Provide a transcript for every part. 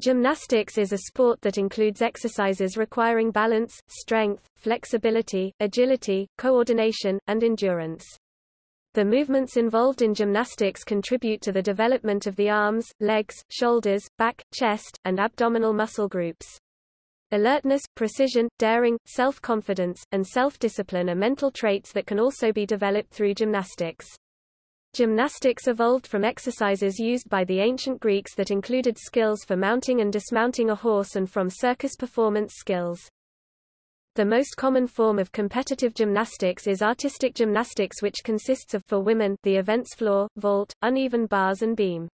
Gymnastics is a sport that includes exercises requiring balance, strength, flexibility, agility, coordination, and endurance. The movements involved in gymnastics contribute to the development of the arms, legs, shoulders, back, chest, and abdominal muscle groups. Alertness, precision, daring, self-confidence, and self-discipline are mental traits that can also be developed through gymnastics. Gymnastics evolved from exercises used by the ancient Greeks that included skills for mounting and dismounting a horse and from circus performance skills. The most common form of competitive gymnastics is artistic gymnastics which consists of for women the events floor, vault, uneven bars and beam.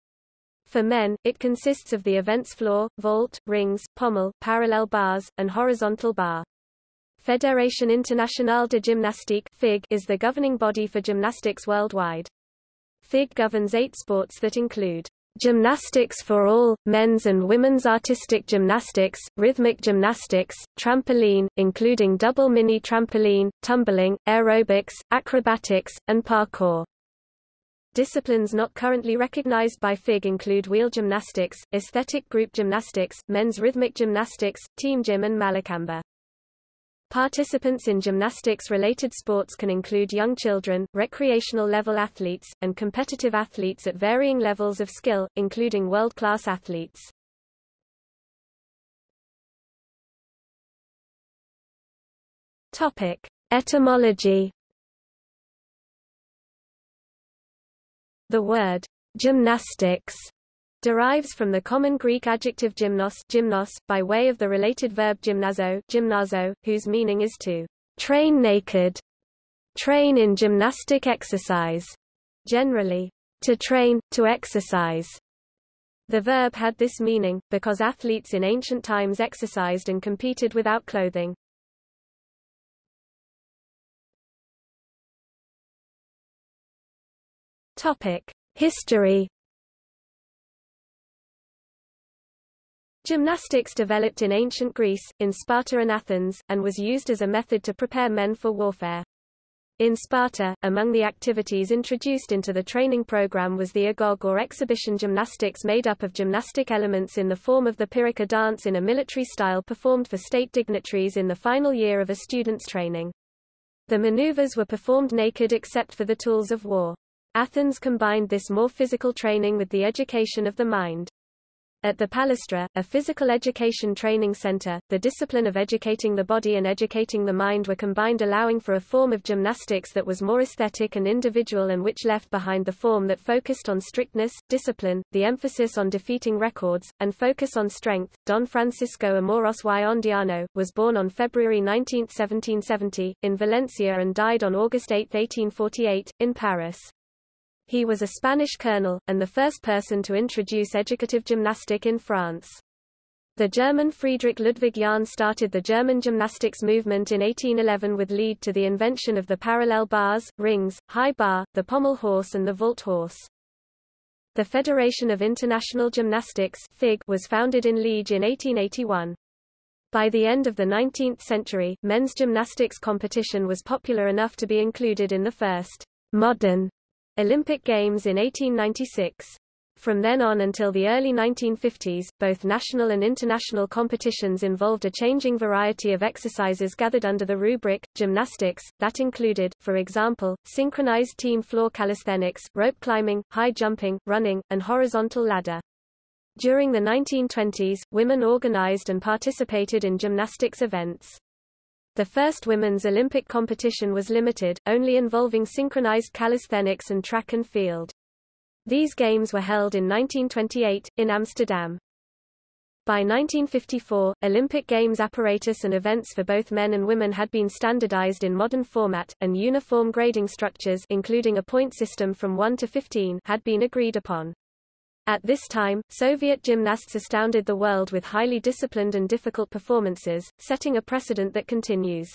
For men, it consists of the events floor, vault, rings, pommel, parallel bars, and horizontal bar. Fédération Internationale de Gymnastique is the governing body for gymnastics worldwide. FIG governs eight sports that include Gymnastics for all, men's and women's artistic gymnastics, rhythmic gymnastics, trampoline, including double mini trampoline, tumbling, aerobics, acrobatics, and parkour. Disciplines not currently recognized by FIG include wheel gymnastics, aesthetic group gymnastics, men's rhythmic gymnastics, team gym and Mallakhamba. Participants in gymnastics-related sports can include young children, recreational-level athletes, and competitive athletes at varying levels of skill, including world-class athletes. Topic: Etymology. The word gymnastics derives from the common Greek adjective gymnos, gymnos by way of the related verb gymnazo, gymnazo whose meaning is to train naked, train in gymnastic exercise, generally, to train, to exercise. The verb had this meaning, because athletes in ancient times exercised and competed without clothing. History Gymnastics developed in ancient Greece, in Sparta and Athens, and was used as a method to prepare men for warfare. In Sparta, among the activities introduced into the training program was the agoge or exhibition gymnastics made up of gymnastic elements in the form of the pyrrhica dance in a military style performed for state dignitaries in the final year of a student's training. The maneuvers were performed naked except for the tools of war. Athens combined this more physical training with the education of the mind. At the Palaestra, a physical education training center, the discipline of educating the body and educating the mind were combined allowing for a form of gymnastics that was more aesthetic and individual and which left behind the form that focused on strictness, discipline, the emphasis on defeating records, and focus on strength. Don Francisco Amoros y Ondeano, was born on February 19, 1770, in Valencia and died on August 8, 1848, in Paris. He was a Spanish colonel, and the first person to introduce educative gymnastic in France. The German Friedrich Ludwig Jahn started the German gymnastics movement in 1811 with lead to the invention of the parallel bars, rings, high bar, the pommel horse and the vault horse. The Federation of International Gymnastics FIG was founded in Liege in 1881. By the end of the 19th century, men's gymnastics competition was popular enough to be included in the first modern Olympic Games in 1896. From then on until the early 1950s, both national and international competitions involved a changing variety of exercises gathered under the rubric, gymnastics, that included, for example, synchronized team floor calisthenics, rope climbing, high jumping, running, and horizontal ladder. During the 1920s, women organized and participated in gymnastics events. The first women's Olympic competition was limited, only involving synchronized calisthenics and track and field. These games were held in 1928, in Amsterdam. By 1954, Olympic Games apparatus and events for both men and women had been standardized in modern format, and uniform grading structures including a point system from 1 to 15 had been agreed upon. At this time, Soviet gymnasts astounded the world with highly disciplined and difficult performances, setting a precedent that continues.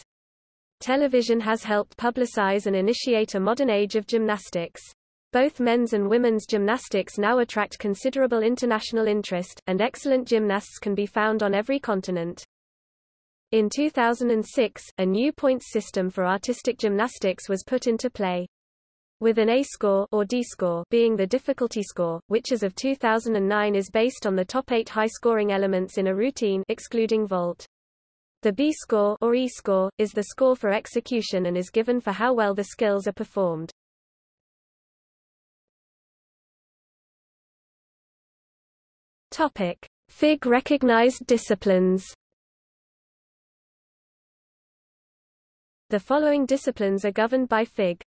Television has helped publicize and initiate a modern age of gymnastics. Both men's and women's gymnastics now attract considerable international interest, and excellent gymnasts can be found on every continent. In 2006, a new points system for artistic gymnastics was put into play. With an A score or D score being the difficulty score, which as of 2009 is based on the top 8 high-scoring elements in a routine excluding vault. The B score or E score is the score for execution and is given for how well the skills are performed. Topic: FIG recognized disciplines. The following disciplines are governed by FIG.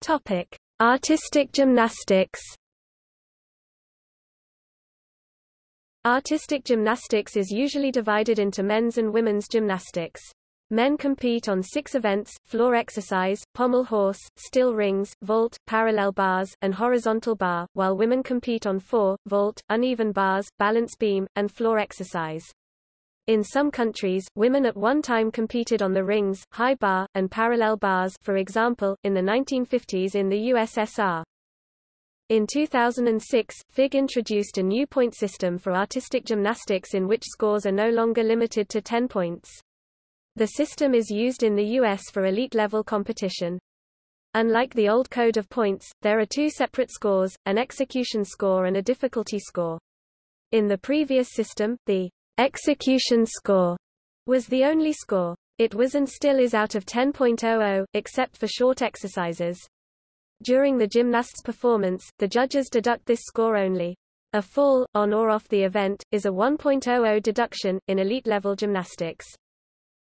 Topic: Artistic gymnastics. Artistic gymnastics is usually divided into men's and women's gymnastics. Men compete on six events, floor exercise, pommel horse, still rings, vault, parallel bars, and horizontal bar, while women compete on four, vault, uneven bars, balance beam, and floor exercise. In some countries, women at one time competed on the rings, high bar, and parallel bars for example, in the 1950s in the USSR. In 2006, FIG introduced a new point system for artistic gymnastics in which scores are no longer limited to 10 points. The system is used in the US for elite-level competition. Unlike the old code of points, there are two separate scores, an execution score and a difficulty score. In the previous system, the Execution score was the only score. It was and still is out of 10.00, except for short exercises. During the gymnast's performance, the judges deduct this score only. A fall, on or off the event, is a 1.00 deduction, in elite-level gymnastics.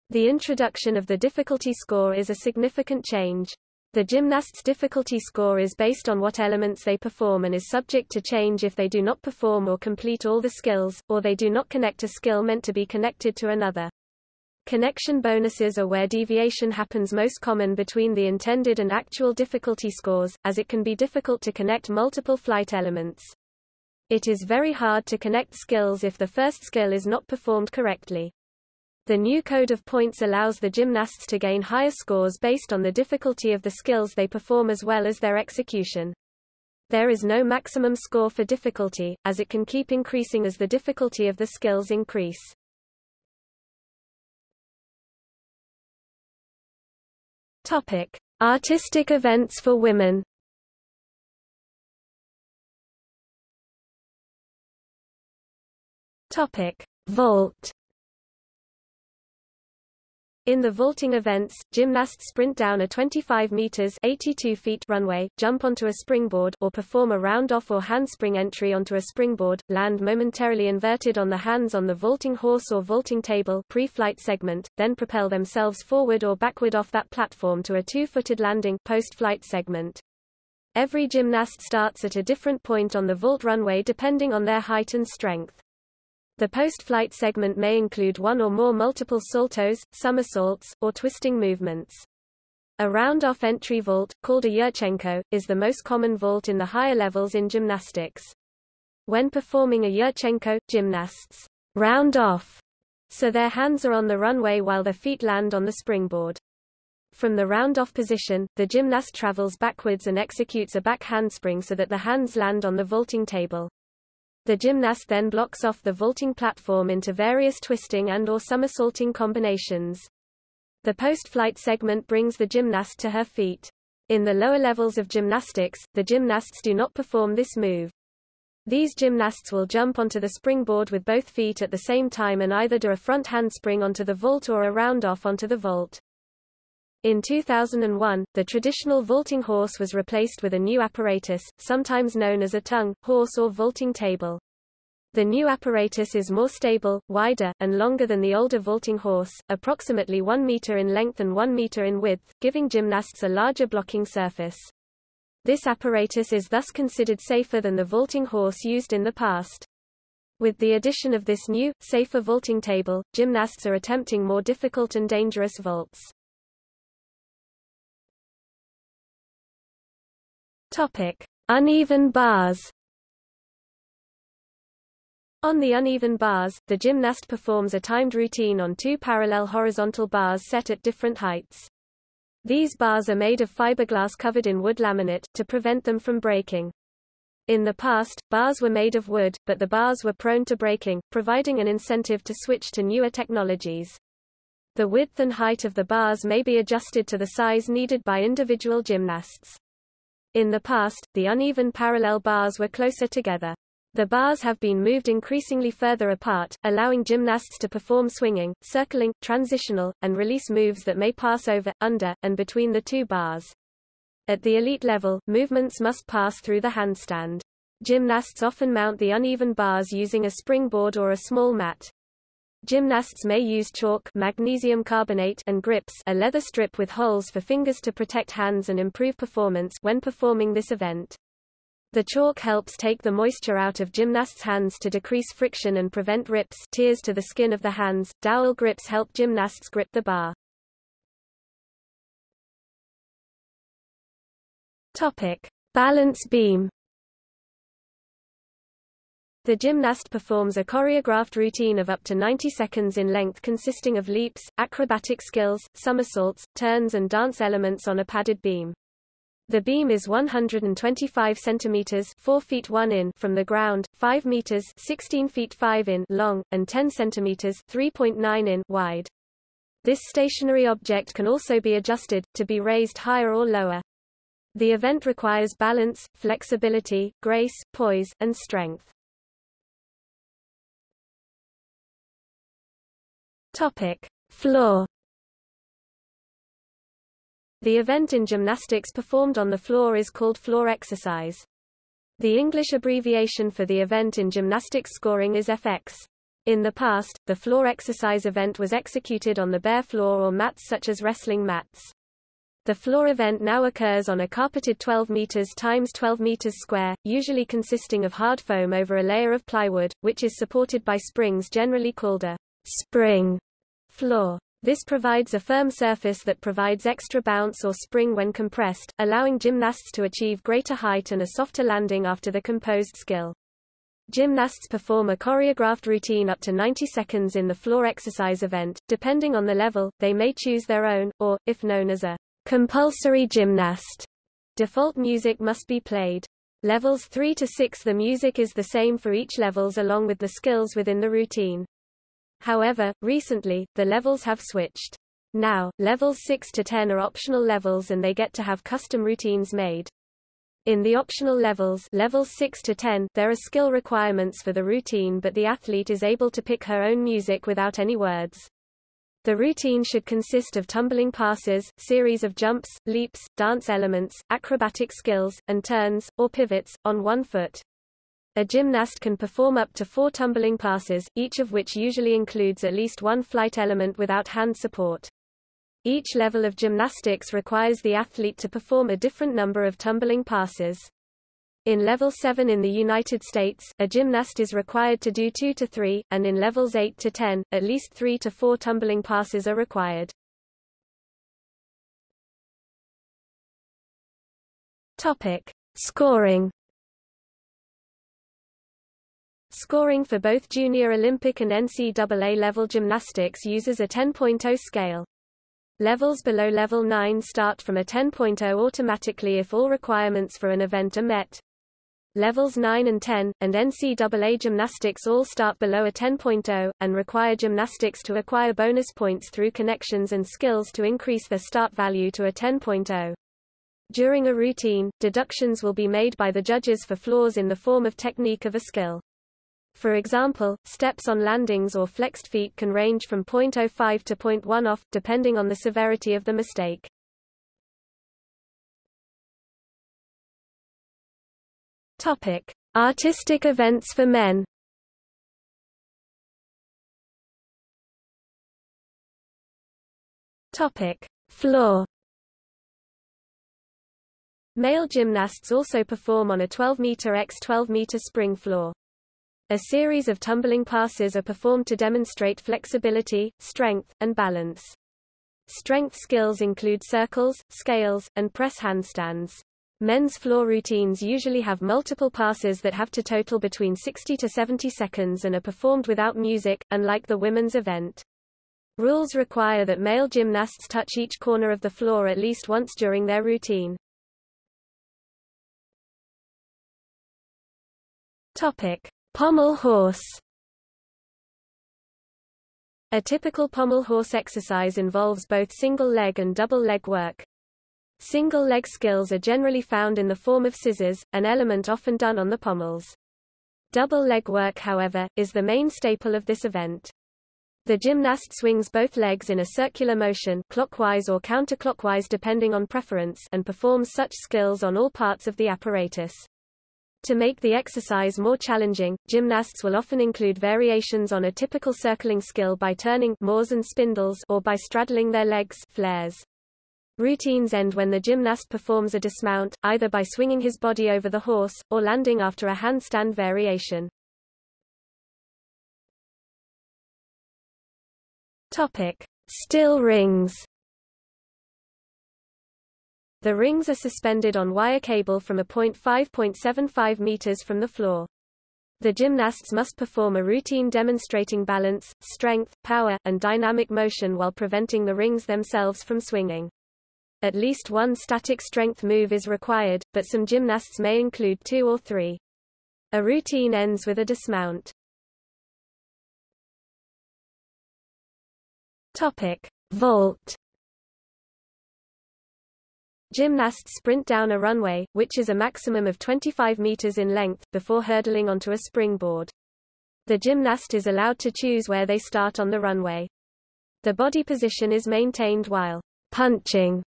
The introduction of the difficulty score is a significant change. The gymnast's difficulty score is based on what elements they perform and is subject to change if they do not perform or complete all the skills, or they do not connect a skill meant to be connected to another. Connection bonuses are where deviation happens most common between the intended and actual difficulty scores, as it can be difficult to connect multiple flight elements. It is very hard to connect skills if the first skill is not performed correctly. The new code of points allows the gymnasts to gain higher scores based on the difficulty of the skills they perform as well as their execution. There is no maximum score for difficulty, as it can keep increasing as the difficulty of the skills increase. Topic: Artistic events for women. Topic: Vault. In the vaulting events, gymnasts sprint down a 25 meters 82 feet runway, jump onto a springboard or perform a round-off or handspring entry onto a springboard, land momentarily inverted on the hands on the vaulting horse or vaulting table pre-flight segment, then propel themselves forward or backward off that platform to a two-footed landing post-flight segment. Every gymnast starts at a different point on the vault runway depending on their height and strength. The post-flight segment may include one or more multiple saltos, somersaults, or twisting movements. A round-off entry vault, called a Yurchenko, is the most common vault in the higher levels in gymnastics. When performing a Yurchenko, gymnasts round off, so their hands are on the runway while their feet land on the springboard. From the round-off position, the gymnast travels backwards and executes a back handspring so that the hands land on the vaulting table. The gymnast then blocks off the vaulting platform into various twisting and or somersaulting combinations. The post-flight segment brings the gymnast to her feet. In the lower levels of gymnastics, the gymnasts do not perform this move. These gymnasts will jump onto the springboard with both feet at the same time and either do a front handspring onto the vault or a round-off onto the vault. In 2001, the traditional vaulting horse was replaced with a new apparatus, sometimes known as a tongue, horse or vaulting table. The new apparatus is more stable, wider, and longer than the older vaulting horse, approximately 1 meter in length and 1 meter in width, giving gymnasts a larger blocking surface. This apparatus is thus considered safer than the vaulting horse used in the past. With the addition of this new, safer vaulting table, gymnasts are attempting more difficult and dangerous vaults. Topic: Uneven bars. On the uneven bars, the gymnast performs a timed routine on two parallel horizontal bars set at different heights. These bars are made of fiberglass covered in wood laminate, to prevent them from breaking. In the past, bars were made of wood, but the bars were prone to breaking, providing an incentive to switch to newer technologies. The width and height of the bars may be adjusted to the size needed by individual gymnasts. In the past, the uneven parallel bars were closer together. The bars have been moved increasingly further apart, allowing gymnasts to perform swinging, circling, transitional, and release moves that may pass over, under, and between the two bars. At the elite level, movements must pass through the handstand. Gymnasts often mount the uneven bars using a springboard or a small mat. Gymnasts may use chalk magnesium carbonate and grips a leather strip with holes for fingers to protect hands and improve performance when performing this event. The chalk helps take the moisture out of gymnasts' hands to decrease friction and prevent rips tears to the skin of the hands. Dowel grips help gymnasts grip the bar. Topic: Balance beam. The gymnast performs a choreographed routine of up to 90 seconds in length consisting of leaps, acrobatic skills, somersaults, turns and dance elements on a padded beam. The beam is 125 centimeters 4 feet 1 in from the ground, 5 meters 16 feet 5 in long, and 10 centimeters 3.9 in wide. This stationary object can also be adjusted, to be raised higher or lower. The event requires balance, flexibility, grace, poise, and strength. Topic: Floor. The event in gymnastics performed on the floor is called floor exercise. The English abbreviation for the event in gymnastics scoring is FX. In the past, the floor exercise event was executed on the bare floor or mats such as wrestling mats. The floor event now occurs on a carpeted 12 meters times 12 meters square, usually consisting of hard foam over a layer of plywood, which is supported by springs generally called a spring floor. This provides a firm surface that provides extra bounce or spring when compressed, allowing gymnasts to achieve greater height and a softer landing after the composed skill. Gymnasts perform a choreographed routine up to 90 seconds in the floor exercise event. Depending on the level, they may choose their own, or, if known as a compulsory gymnast, default music must be played. Levels 3 to 6 The music is the same for each levels along with the skills within the routine. However, recently, the levels have switched. Now, levels 6 to 10 are optional levels and they get to have custom routines made. In the optional levels levels 6 to 10, there are skill requirements for the routine but the athlete is able to pick her own music without any words. The routine should consist of tumbling passes, series of jumps, leaps, dance elements, acrobatic skills, and turns, or pivots, on one foot. A gymnast can perform up to four tumbling passes, each of which usually includes at least one flight element without hand support. Each level of gymnastics requires the athlete to perform a different number of tumbling passes. In level 7 in the United States, a gymnast is required to do 2 to 3, and in levels 8 to 10, at least 3 to 4 tumbling passes are required. Topic: Scoring Scoring for both Junior Olympic and NCAA level gymnastics uses a 10.0 scale. Levels below level 9 start from a 10.0 automatically if all requirements for an event are met. Levels 9 and 10, and NCAA gymnastics all start below a 10.0, and require gymnastics to acquire bonus points through connections and skills to increase their start value to a 10.0. During a routine, deductions will be made by the judges for flaws in the form of technique of a skill. For example, steps on landings or flexed feet can range from 0.05 to 0.1 off, depending on the severity of the mistake. Topic: Artistic events for men. Topic: Floor. Male gymnasts also perform on a 12 meter x 12 meter spring floor. A series of tumbling passes are performed to demonstrate flexibility, strength, and balance. Strength skills include circles, scales, and press handstands. Men's floor routines usually have multiple passes that have to total between 60 to 70 seconds and are performed without music, unlike the women's event. Rules require that male gymnasts touch each corner of the floor at least once during their routine. Topic: Pommel horse A typical pommel horse exercise involves both single leg and double leg work. Single leg skills are generally found in the form of scissors, an element often done on the pommels. Double leg work however, is the main staple of this event. The gymnast swings both legs in a circular motion clockwise or counterclockwise depending on preference and performs such skills on all parts of the apparatus. To make the exercise more challenging, gymnasts will often include variations on a typical circling skill by turning moores and spindles or by straddling their legs flares. Routines end when the gymnast performs a dismount, either by swinging his body over the horse, or landing after a handstand variation. Topic. Still rings the rings are suspended on wire cable from a point 5.75 meters from the floor. The gymnasts must perform a routine demonstrating balance, strength, power, and dynamic motion while preventing the rings themselves from swinging. At least one static strength move is required, but some gymnasts may include two or three. A routine ends with a dismount. Topic: Vault Gymnasts sprint down a runway, which is a maximum of 25 meters in length, before hurdling onto a springboard. The gymnast is allowed to choose where they start on the runway. The body position is maintained while punching,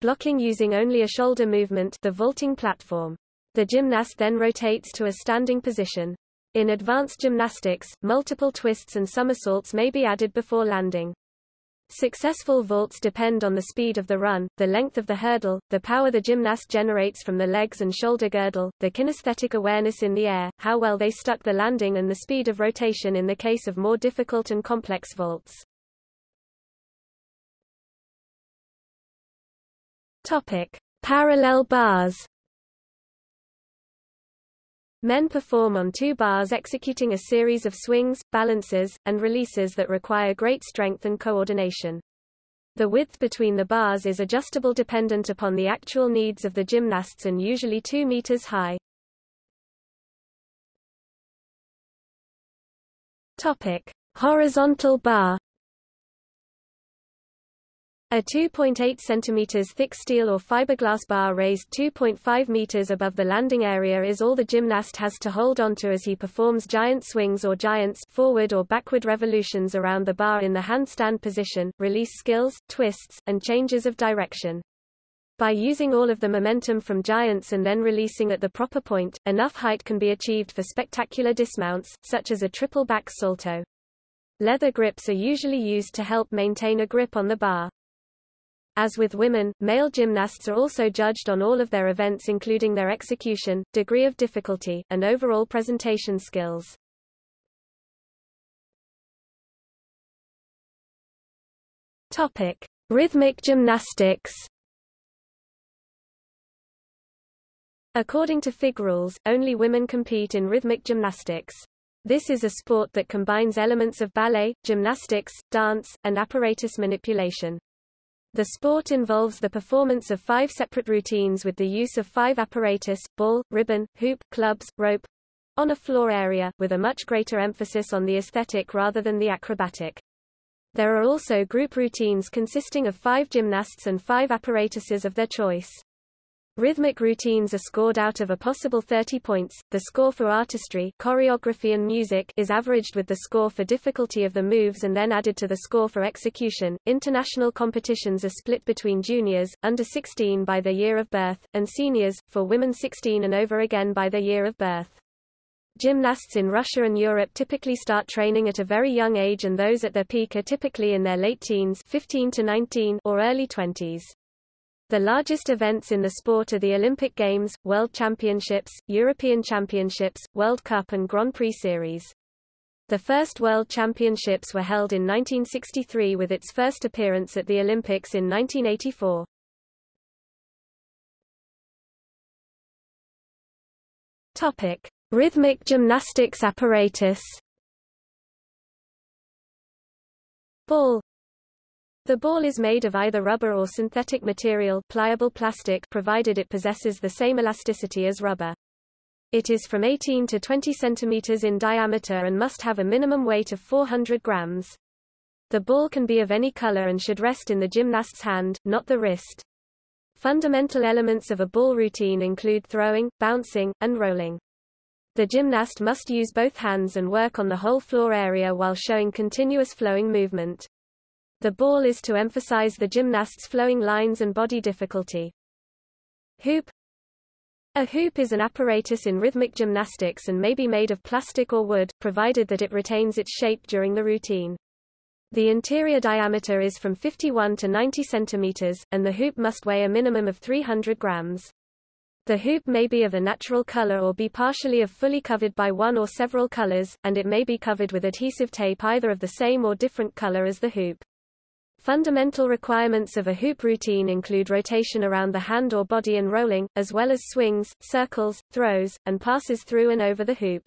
blocking using only a shoulder movement the vaulting platform. The gymnast then rotates to a standing position. In advanced gymnastics, multiple twists and somersaults may be added before landing. Successful vaults depend on the speed of the run, the length of the hurdle, the power the gymnast generates from the legs and shoulder girdle, the kinesthetic awareness in the air, how well they stuck the landing and the speed of rotation in the case of more difficult and complex vaults. Topic: Parallel bars. Men perform on two bars executing a series of swings, balances, and releases that require great strength and coordination. The width between the bars is adjustable dependent upon the actual needs of the gymnasts and usually 2 meters high. Topic: Horizontal bar a 2.8 cm thick steel or fiberglass bar raised 2.5 meters above the landing area is all the gymnast has to hold onto as he performs giant swings or giants forward or backward revolutions around the bar in the handstand position, release skills, twists, and changes of direction. By using all of the momentum from giants and then releasing at the proper point, enough height can be achieved for spectacular dismounts, such as a triple back salto. Leather grips are usually used to help maintain a grip on the bar. As with women, male gymnasts are also judged on all of their events including their execution, degree of difficulty, and overall presentation skills. Topic: Rhythmic gymnastics. According to FIG rules, only women compete in rhythmic gymnastics. This is a sport that combines elements of ballet, gymnastics, dance, and apparatus manipulation. The sport involves the performance of five separate routines with the use of five apparatus, ball, ribbon, hoop, clubs, rope, on a floor area, with a much greater emphasis on the aesthetic rather than the acrobatic. There are also group routines consisting of five gymnasts and five apparatuses of their choice. Rhythmic routines are scored out of a possible 30 points. The score for artistry, choreography and music is averaged with the score for difficulty of the moves and then added to the score for execution. International competitions are split between juniors, under 16 by their year of birth, and seniors, for women 16 and over again by their year of birth. Gymnasts in Russia and Europe typically start training at a very young age and those at their peak are typically in their late teens 15 to 19 or early 20s. The largest events in the sport are the Olympic Games, World Championships, European Championships, World Cup and Grand Prix Series. The first World Championships were held in 1963 with its first appearance at the Olympics in 1984. Topic: Rhythmic gymnastics apparatus. Ball the ball is made of either rubber or synthetic material pliable plastic provided it possesses the same elasticity as rubber. It is from 18 to 20 centimeters in diameter and must have a minimum weight of 400 grams. The ball can be of any color and should rest in the gymnast's hand, not the wrist. Fundamental elements of a ball routine include throwing, bouncing, and rolling. The gymnast must use both hands and work on the whole floor area while showing continuous flowing movement. The ball is to emphasize the gymnast's flowing lines and body difficulty. Hoop A hoop is an apparatus in rhythmic gymnastics and may be made of plastic or wood, provided that it retains its shape during the routine. The interior diameter is from 51 to 90 centimeters, and the hoop must weigh a minimum of 300 grams. The hoop may be of a natural color or be partially of fully covered by one or several colors, and it may be covered with adhesive tape either of the same or different color as the hoop. Fundamental requirements of a hoop routine include rotation around the hand or body and rolling, as well as swings, circles, throws, and passes through and over the hoop.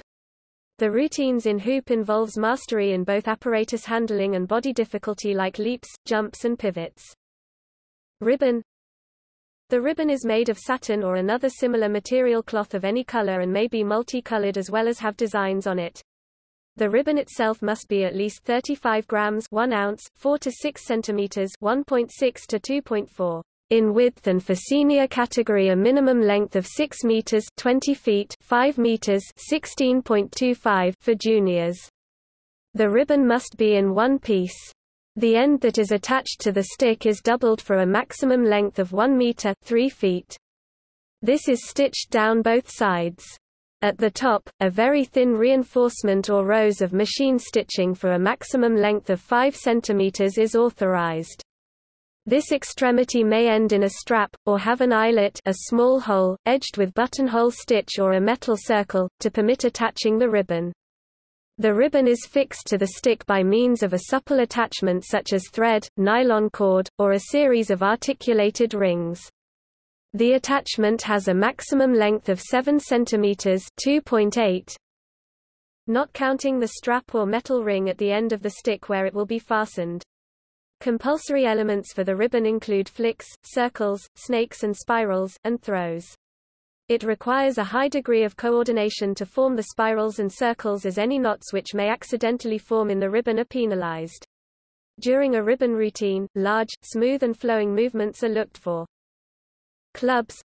The routines in hoop involves mastery in both apparatus handling and body difficulty like leaps, jumps and pivots. Ribbon the ribbon is made of satin or another similar material cloth of any color and may be multicolored as well as have designs on it. The ribbon itself must be at least 35 grams 1 ounce, 4 to 6 centimeters 1.6 to 2.4 in width and for senior category a minimum length of 6 meters 20 feet 5 meters 16.25 for juniors. The ribbon must be in one piece. The end that is attached to the stick is doubled for a maximum length of 1 meter 3 feet. This is stitched down both sides. At the top, a very thin reinforcement or rows of machine stitching for a maximum length of 5 cm is authorized. This extremity may end in a strap, or have an eyelet a small hole, edged with buttonhole stitch or a metal circle, to permit attaching the ribbon. The ribbon is fixed to the stick by means of a supple attachment such as thread, nylon cord, or a series of articulated rings. The attachment has a maximum length of 7 cm 2.8 not counting the strap or metal ring at the end of the stick where it will be fastened. Compulsory elements for the ribbon include flicks, circles, snakes and spirals, and throws. It requires a high degree of coordination to form the spirals and circles as any knots which may accidentally form in the ribbon are penalized. During a ribbon routine, large, smooth and flowing movements are looked for. Clubs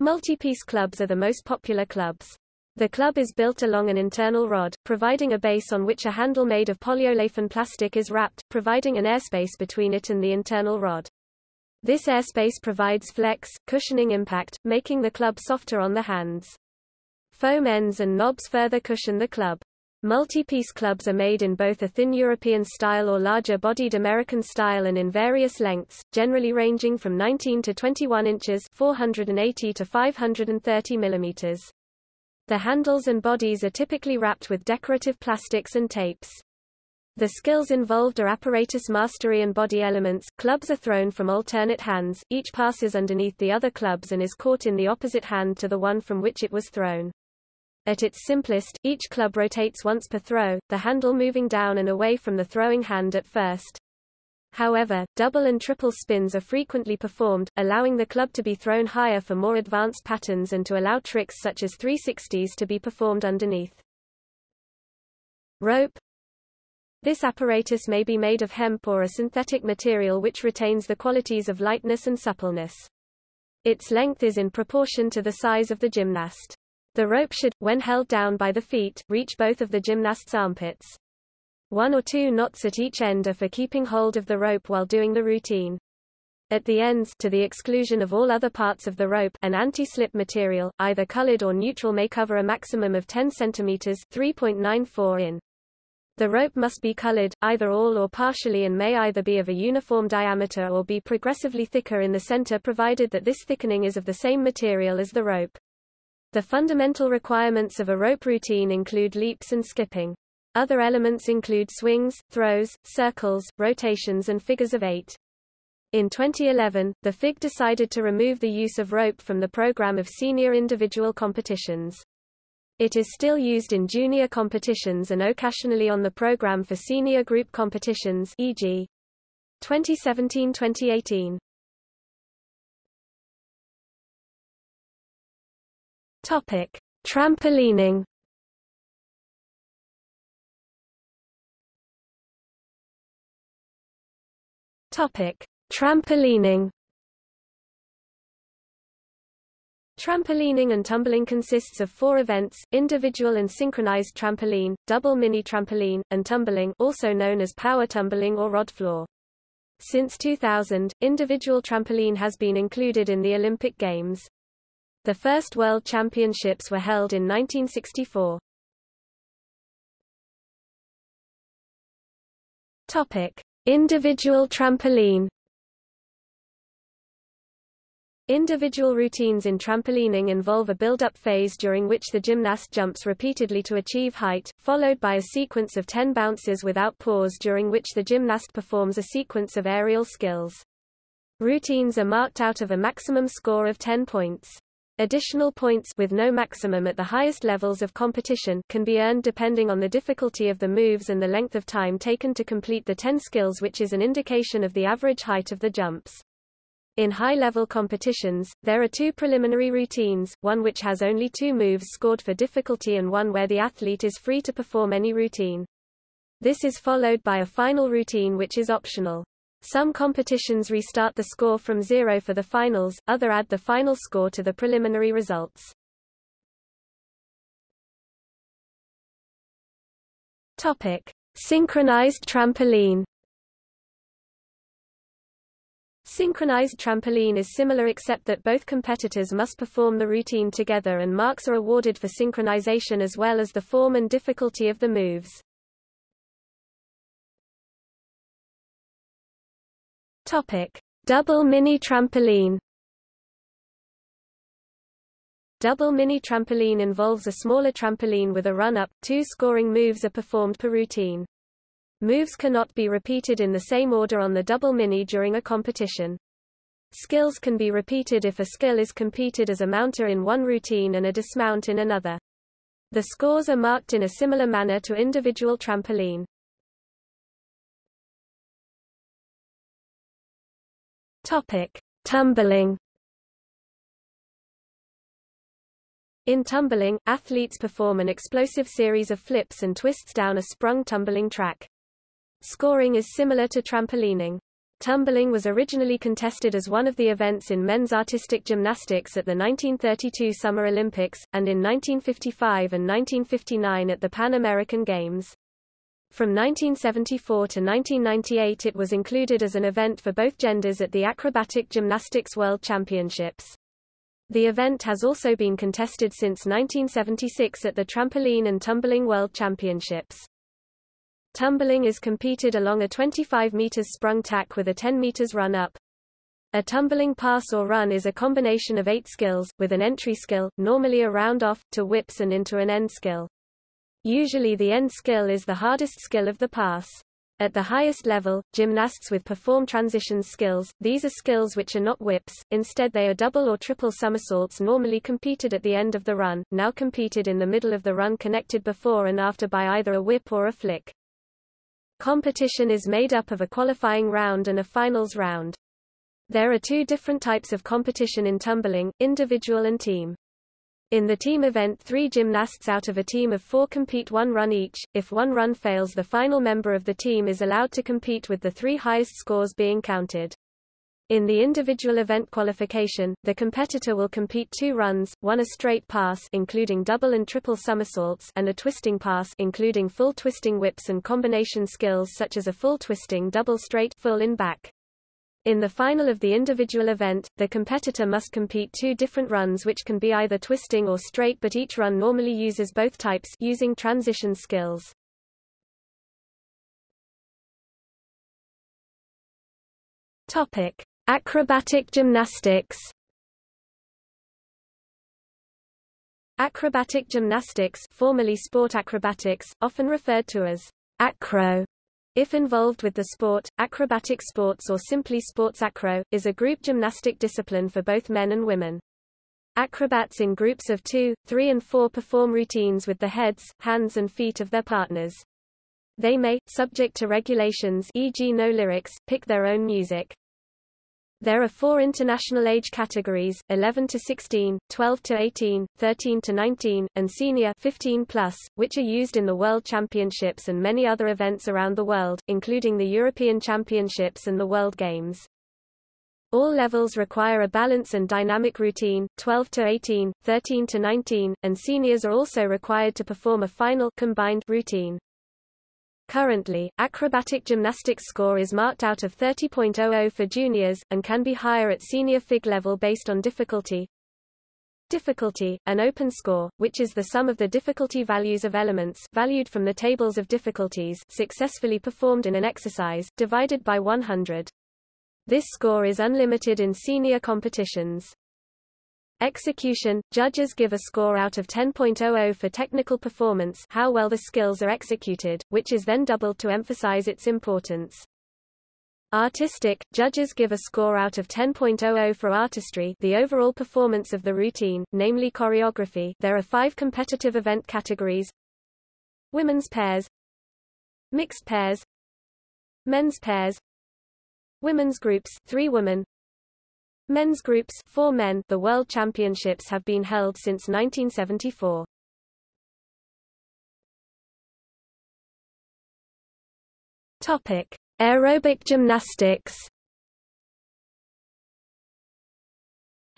Multi-piece clubs are the most popular clubs. The club is built along an internal rod, providing a base on which a handle made of polyolefin plastic is wrapped, providing an airspace between it and the internal rod. This airspace provides flex, cushioning impact, making the club softer on the hands. Foam ends and knobs further cushion the club. Multi-piece clubs are made in both a thin European style or larger-bodied American style and in various lengths, generally ranging from 19 to 21 inches 480 to 530 millimeters. The handles and bodies are typically wrapped with decorative plastics and tapes. The skills involved are apparatus mastery and body elements. Clubs are thrown from alternate hands, each passes underneath the other clubs and is caught in the opposite hand to the one from which it was thrown. At its simplest, each club rotates once per throw, the handle moving down and away from the throwing hand at first. However, double and triple spins are frequently performed, allowing the club to be thrown higher for more advanced patterns and to allow tricks such as 360s to be performed underneath. Rope this apparatus may be made of hemp or a synthetic material which retains the qualities of lightness and suppleness. Its length is in proportion to the size of the gymnast. The rope should, when held down by the feet, reach both of the gymnast's armpits. One or two knots at each end are for keeping hold of the rope while doing the routine. At the ends to the exclusion of all other parts of the rope an anti-slip material, either colored or neutral may cover a maximum of 10 cm 3.94 in. The rope must be colored, either all or partially and may either be of a uniform diameter or be progressively thicker in the center provided that this thickening is of the same material as the rope. The fundamental requirements of a rope routine include leaps and skipping. Other elements include swings, throws, circles, rotations and figures of eight. In 2011, the FIG decided to remove the use of rope from the program of senior individual competitions. It is still used in junior competitions and occasionally on the program for senior group competitions e.g. 2017-2018. Topic: Trampolining Topic: Trampolining. Trampolining and tumbling consists of four events, individual and synchronized trampoline, double mini trampoline, and tumbling also known as power tumbling or rod floor. Since 2000, individual trampoline has been included in the Olympic Games. The first World Championships were held in 1964. Topic: Individual trampoline Individual routines in trampolining involve a build-up phase during which the gymnast jumps repeatedly to achieve height, followed by a sequence of 10 bounces without pause during which the gymnast performs a sequence of aerial skills. Routines are marked out of a maximum score of 10 points. Additional points with no maximum at the highest levels of competition can be earned depending on the difficulty of the moves and the length of time taken to complete the 10 skills which is an indication of the average height of the jumps. In high-level competitions, there are two preliminary routines, one which has only two moves scored for difficulty and one where the athlete is free to perform any routine. This is followed by a final routine which is optional. Some competitions restart the score from zero for the finals, other add the final score to the preliminary results. Topic. Synchronized trampoline Synchronized trampoline is similar except that both competitors must perform the routine together and marks are awarded for synchronization as well as the form and difficulty of the moves. Topic: Double mini trampoline. Double mini trampoline involves a smaller trampoline with a run-up. Two scoring moves are performed per routine. Moves cannot be repeated in the same order on the double mini during a competition. Skills can be repeated if a skill is competed as a mounter in one routine and a dismount in another. The scores are marked in a similar manner to individual trampoline. Topic: Tumbling In tumbling, athletes perform an explosive series of flips and twists down a sprung tumbling track. Scoring is similar to trampolining. Tumbling was originally contested as one of the events in men's artistic gymnastics at the 1932 Summer Olympics, and in 1955 and 1959 at the Pan American Games. From 1974 to 1998 it was included as an event for both genders at the Acrobatic Gymnastics World Championships. The event has also been contested since 1976 at the Trampoline and Tumbling World Championships. Tumbling is competed along a 25 meters sprung tack with a 10 meters run up. A tumbling pass or run is a combination of eight skills, with an entry skill, normally a round off, to whips and into an end skill. Usually the end skill is the hardest skill of the pass. At the highest level, gymnasts with perform transitions skills, these are skills which are not whips, instead they are double or triple somersaults normally competed at the end of the run, now competed in the middle of the run connected before and after by either a whip or a flick. Competition is made up of a qualifying round and a finals round. There are two different types of competition in tumbling, individual and team. In the team event three gymnasts out of a team of four compete one run each, if one run fails the final member of the team is allowed to compete with the three highest scores being counted. In the individual event qualification, the competitor will compete two runs, one a straight pass including double and triple somersaults and a twisting pass including full twisting whips and combination skills such as a full twisting double straight full in back. In the final of the individual event, the competitor must compete two different runs which can be either twisting or straight but each run normally uses both types using transition skills. Topic: Acrobatic gymnastics Acrobatic gymnastics formerly sport acrobatics, often referred to as acro, if involved with the sport, acrobatic sports or simply sports acro, is a group gymnastic discipline for both men and women. Acrobats in groups of two, three and four perform routines with the heads, hands and feet of their partners. They may, subject to regulations e.g. no lyrics, pick their own music. There are four international age categories, 11 to 16, 12 to 18, 13 to 19, and senior 15 plus, which are used in the World Championships and many other events around the world, including the European Championships and the World Games. All levels require a balance and dynamic routine, 12 to 18, 13 to 19, and seniors are also required to perform a final combined routine. Currently, acrobatic gymnastics score is marked out of 30.00 for juniors, and can be higher at senior FIG level based on difficulty. Difficulty, an open score, which is the sum of the difficulty values of elements valued from the tables of difficulties successfully performed in an exercise, divided by 100. This score is unlimited in senior competitions. Execution – Judges give a score out of 10.00 for technical performance how well the skills are executed, which is then doubled to emphasize its importance. Artistic – Judges give a score out of 10.00 for artistry the overall performance of the routine, namely choreography. There are five competitive event categories. Women's pairs. Mixed pairs. Men's pairs. Women's groups. Three women Men's groups four men The World Championships have been held since 1974. Topic: Aerobic gymnastics.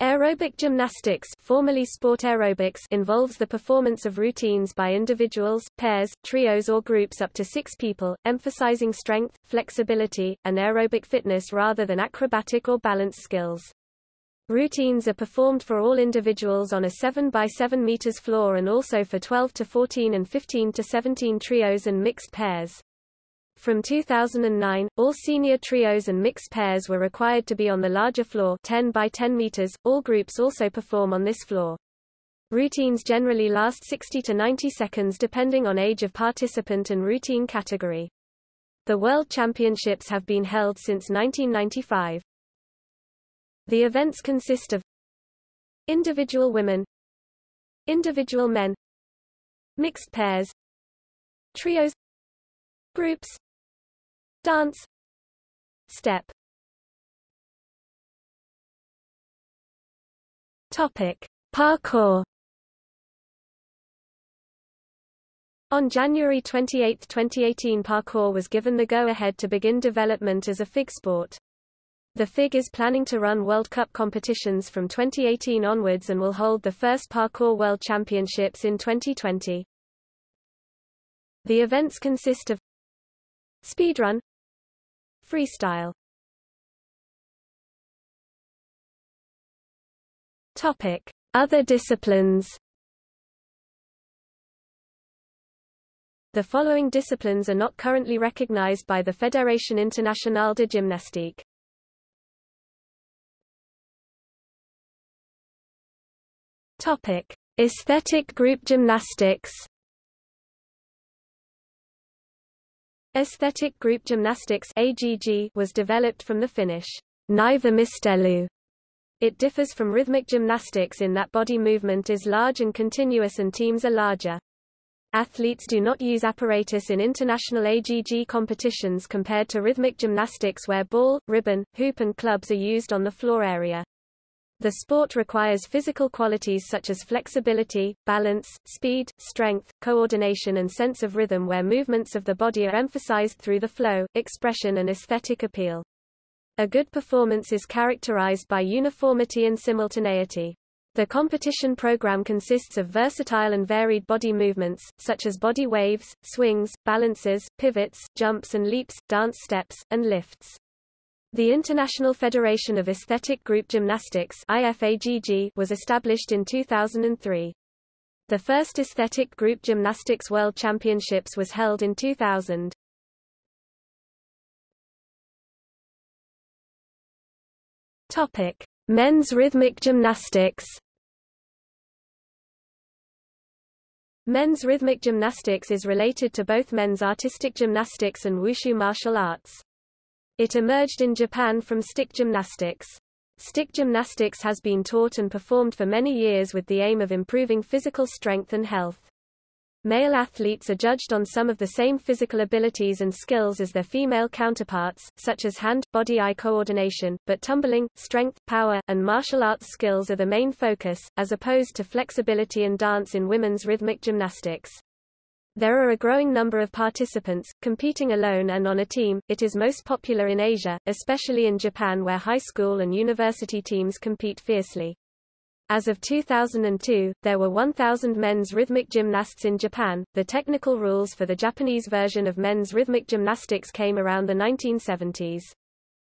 Aerobic gymnastics formerly sport aerobics involves the performance of routines by individuals, pairs, trios or groups up to six people, emphasizing strength, flexibility, and aerobic fitness rather than acrobatic or balance skills. Routines are performed for all individuals on a 7 by 7 meters floor and also for 12 to 14 and 15 to 17 trios and mixed pairs. From 2009, all senior trios and mixed pairs were required to be on the larger floor 10 by 10 meters. All groups also perform on this floor. Routines generally last 60 to 90 seconds depending on age of participant and routine category. The World Championships have been held since 1995. The events consist of individual women, individual men, mixed pairs, trios, groups, dance, step. Topic: Parkour. On January 28, 2018 parkour was given the go-ahead to begin development as a FIG sport. The FIG is planning to run World Cup competitions from 2018 onwards and will hold the first Parkour World Championships in 2020. The events consist of speedrun, freestyle. Topic: Other disciplines. The following disciplines are not currently recognized by the Fédération Internationale de Gymnastique. Topic: Aesthetic group gymnastics. Aesthetic group gymnastics (AGG) was developed from the Finnish naisvoimistelu. It differs from rhythmic gymnastics in that body movement is large and continuous and teams are larger. Athletes do not use apparatus in international AGG competitions compared to rhythmic gymnastics where ball, ribbon, hoop and clubs are used on the floor area. The sport requires physical qualities such as flexibility, balance, speed, strength, coordination and sense of rhythm where movements of the body are emphasized through the flow, expression and aesthetic appeal. A good performance is characterized by uniformity and simultaneity. The competition program consists of versatile and varied body movements, such as body waves, swings, balances, pivots, jumps and leaps, dance steps, and lifts. The International Federation of Aesthetic Group Gymnastics IFAGG was established in 2003. The first Aesthetic Group Gymnastics World Championships was held in 2000. Topic: Men's rhythmic gymnastics. Men's rhythmic gymnastics is related to both men's artistic gymnastics and wushu martial arts. It emerged in Japan from stick gymnastics. Stick gymnastics has been taught and performed for many years with the aim of improving physical strength and health. Male athletes are judged on some of the same physical abilities and skills as their female counterparts, such as hand-body-eye coordination, but tumbling, strength, power, and martial arts skills are the main focus, as opposed to flexibility and dance in women's rhythmic gymnastics. There are a growing number of participants, competing alone and on a team. It is most popular in Asia, especially in Japan where high school and university teams compete fiercely. As of 2002, there were 1,000 men's rhythmic gymnasts in Japan. The technical rules for the Japanese version of men's rhythmic gymnastics came around the 1970s.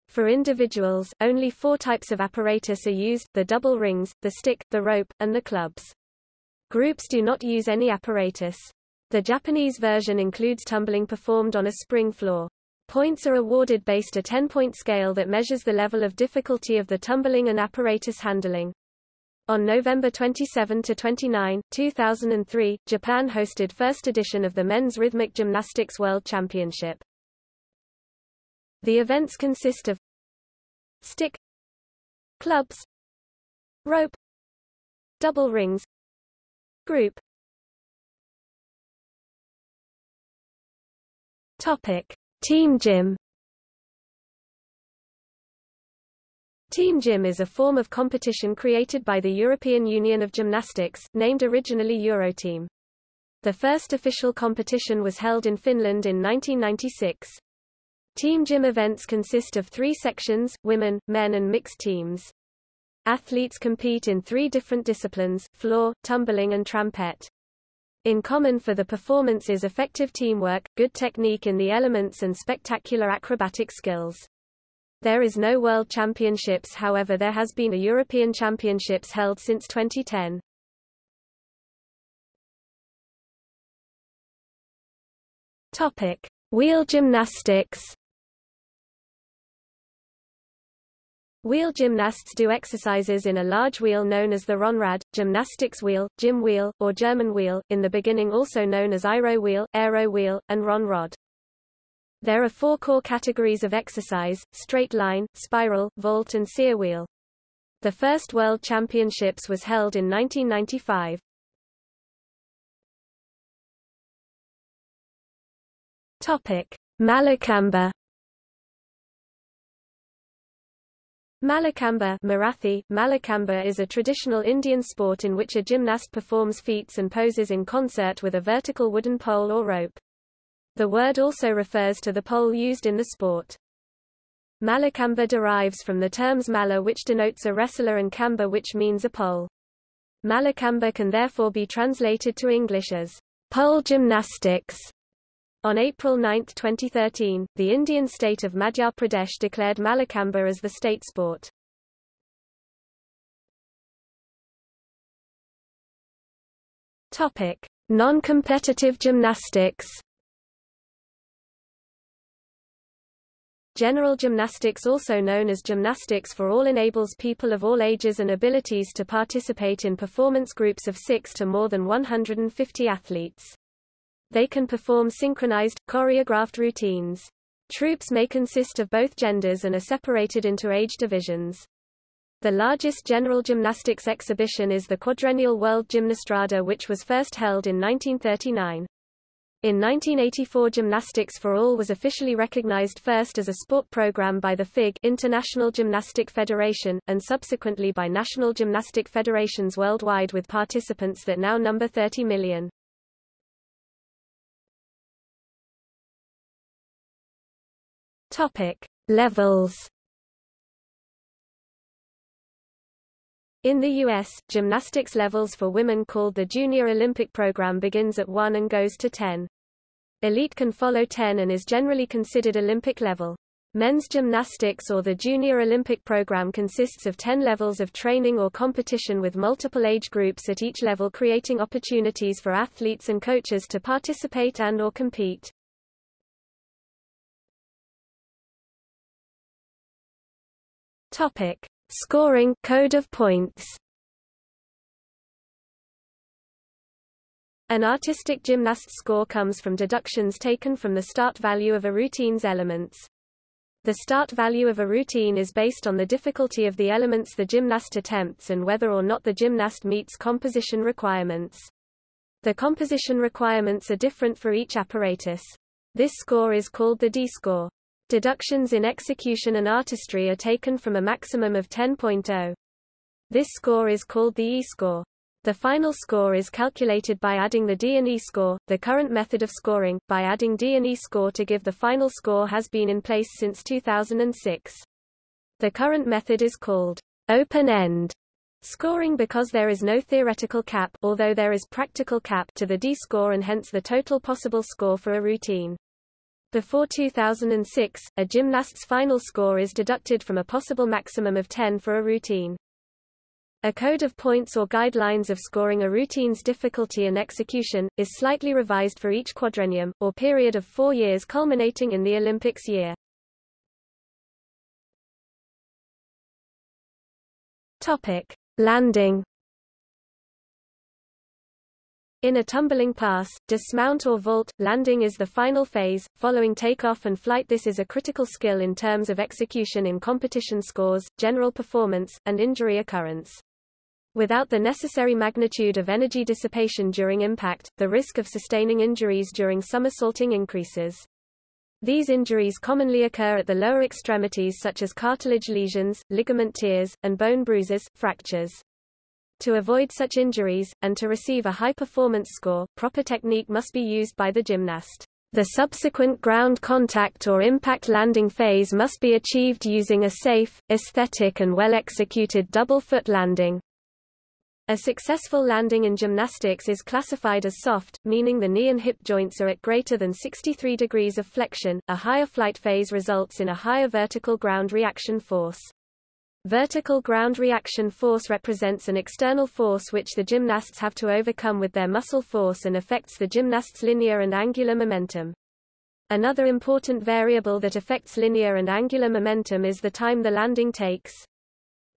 For individuals, only four types of apparatus are used, the double rings, the stick, the rope, and the clubs. Groups do not use any apparatus. The Japanese version includes tumbling performed on a spring floor. Points are awarded based a 10-point scale that measures the level of difficulty of the tumbling and apparatus handling. On November 27 to 29, 2003, Japan hosted first edition of the Men's Rhythmic Gymnastics World Championship. The events consist of stick clubs rope double rings group topic team gym Team gym is a form of competition created by the European Union of Gymnastics, named originally Euroteam. The first official competition was held in Finland in 1996. Team gym events consist of three sections, women, men and mixed teams. Athletes compete in three different disciplines, floor, tumbling and trampette. In common for the performance is effective teamwork, good technique in the elements and spectacular acrobatic skills. There is no World Championships however there has been a European Championships held since 2010. Topic: Wheel gymnastics. Wheel gymnasts do exercises in a large wheel known as the Rhönrad, gymnastics wheel, gym wheel, or German wheel, in the beginning also known as Aero wheel, aero wheel, and Rhönrad. There are four core categories of exercise, straight line, spiral, vault and cyr wheel. The first World Championships was held in 1995. Topic: Mallakhamba. Mallakhamba Marathi, Mallakhamba is a traditional Indian sport in which a gymnast performs feats and poses in concert with a vertical wooden pole or rope. The word also refers to the pole used in the sport. Mallakhamba derives from the terms malla which denotes a wrestler and khamba which means a pole. Mallakhamba can therefore be translated to English as pole gymnastics. On April 9, 2013, the Indian state of Madhya Pradesh declared Mallakhamba as the state sport. Topic: Non-competitive gymnastics. General gymnastics also known as gymnastics for all enables people of all ages and abilities to participate in performance groups of 6 to more than 150 athletes. They can perform synchronized, choreographed routines. Troupes may consist of both genders and are separated into age divisions. The largest general gymnastics exhibition is the Quadrennial World Gymnastrada which was first held in 1939. In 1984 Gymnastics for All was officially recognized first as a sport program by the FIG International Gymnastic Federation, and subsequently by national gymnastic federations worldwide with participants that now number 30 million. Topic. Levels In the U.S., gymnastics levels for women called the Junior Olympic Program begins at 1 and goes to 10. Elite can follow 10 and is generally considered Olympic level. Men's gymnastics or the Junior Olympic program consists of 10 levels of training or competition with multiple age groups at each level creating opportunities for athletes and coaches to participate and or compete. Topic: Scoring code of points. An artistic gymnast's score comes from deductions taken from the start value of a routine's elements. The start value of a routine is based on the difficulty of the elements the gymnast attempts and whether or not the gymnast meets composition requirements. The composition requirements are different for each apparatus. This score is called the D-score. Deductions in execution and artistry are taken from a maximum of 10.0. This score is called the E-score. The final score is calculated by adding the D and E score. The current method of scoring, by adding D and E score to give the final score has been in place since 2006. The current method is called open-end Scoring because there is no theoretical cap although there is practical cap to the D-score and hence the total possible score for a routine. Before 2006, a gymnast's final score is deducted from a possible maximum of 10 for a routine. A code of points or guidelines of scoring a routine's difficulty and execution, is slightly revised for each quadrennium, or period of four years culminating in the Olympics year. Topic. Landing in a tumbling pass, dismount or vault, landing is the final phase, following takeoff and flight This is a critical skill in terms of execution in competition scores, general performance, and injury occurrence. Without the necessary magnitude of energy dissipation during impact, the risk of sustaining injuries during somersaulting increases. These injuries commonly occur at the lower extremities such as cartilage lesions, ligament tears, and bone bruises, fractures. To avoid such injuries, and to receive a high-performance score, proper technique must be used by the gymnast. The subsequent ground contact or impact landing phase must be achieved using a safe, aesthetic and well-executed double foot landing. A successful landing in gymnastics is classified as soft, meaning the knee and hip joints are at greater than 63 degrees of flexion. A higher flight phase results in a higher vertical ground reaction force. Vertical ground reaction force represents an external force which the gymnasts have to overcome with their muscle force and affects the gymnast's linear and angular momentum. Another important variable that affects linear and angular momentum is the time the landing takes.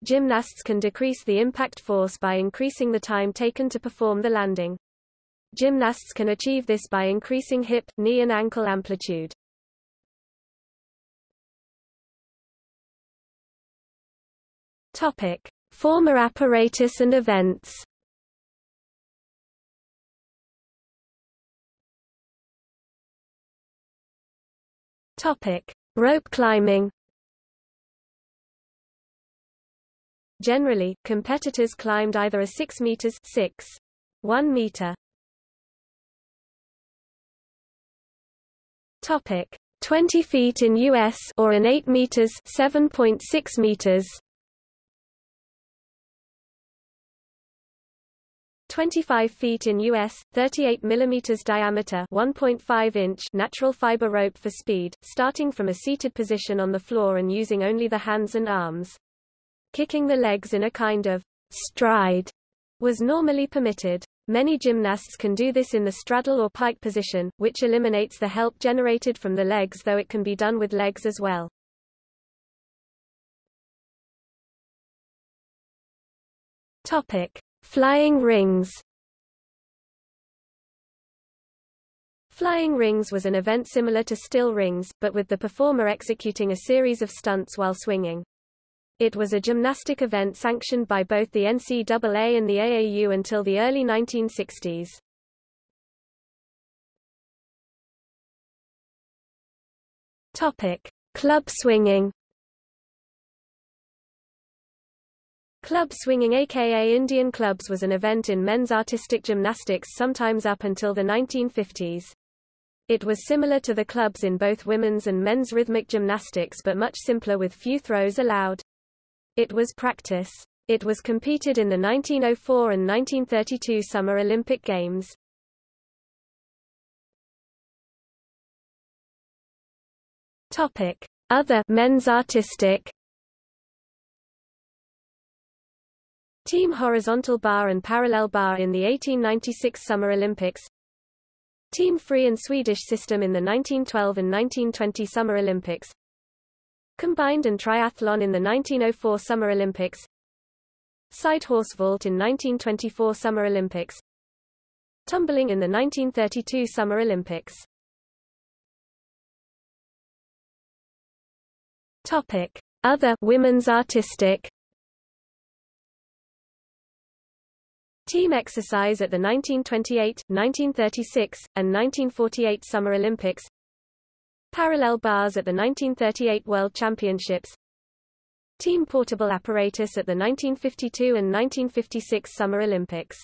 Gymnasts can decrease the impact force by increasing the time taken to perform the landing. Gymnasts can achieve this by increasing hip, knee and ankle amplitude. Topic: Former apparatus and events. Topic: Rope climbing. Generally, competitors climbed either a 6 meters 6, 1 meter. Topic: 20 feet in US or an 8 meters 7.6 meters. 25 feet in US, 38 mm diameter 1.5 inch natural fiber rope for speed, starting from a seated position on the floor and using only the hands and arms. Kicking the legs in a kind of stride was normally permitted. Many gymnasts can do this in the straddle or pike position, which eliminates the help generated from the legs though it can be done with legs as well. Topic: Flying rings. Flying rings was an event similar to still rings, but with the performer executing a series of stunts while swinging. It was a gymnastic event sanctioned by both the NCAA and the AAU until the early 1960s. Topic: Club swinging. Club swinging aka Indian clubs was an event in men's artistic gymnastics sometimes up until the 1950s. It was similar to the clubs in both women's and men's rhythmic gymnastics but much simpler with few throws allowed. It was practice. It was competed in the 1904 and 1932 Summer Olympic Games. Topic: Other men's artistic. Team horizontal bar and parallel bar in the 1896 Summer Olympics. Team free and Swedish system in the 1912 and 1920 Summer Olympics. Combined and triathlon in the 1904 Summer Olympics Side horse vault in 1924 Summer Olympics Tumbling in the 1932 Summer Olympics Topic. Other women's artistic Team exercise at the 1928, 1936, and 1948 Summer Olympics. Parallel bars at the 1938 World Championships. Team portable apparatus at the 1952 and 1956 Summer Olympics.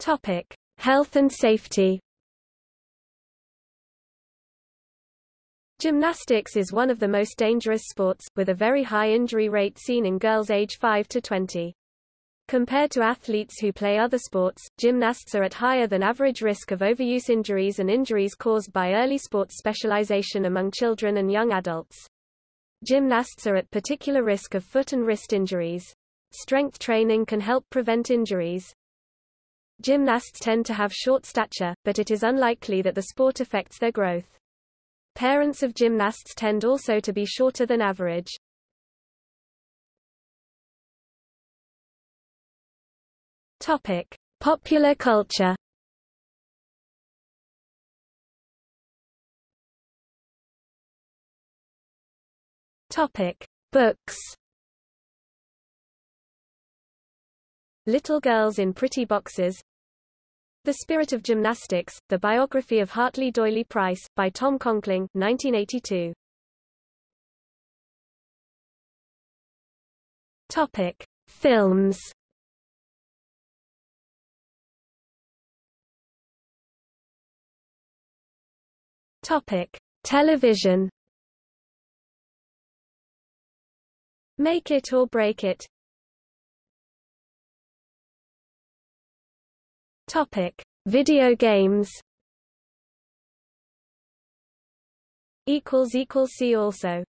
Topic. Health and safety Gymnastics is one of the most dangerous sports, with a very high injury rate seen in girls age 5 to 20. Compared to athletes who play other sports, gymnasts are at higher than average risk of overuse injuries and injuries caused by early sports specialization among children and young adults. Gymnasts are at particular risk of foot and wrist injuries. Strength training can help prevent injuries. Gymnasts tend to have short stature, but it is unlikely that the sport affects their growth. Parents of gymnasts tend also to be shorter than average. Topic: Popular culture. Topic: Books. Little Girls in Pretty Boxes the Spirit of Gymnastics, The Biography of Hartley Doyley Price, by Tom Conkling 1982. Topic. Films Topic. Television Make It or Break It Topic: Video games. Equals equals see also.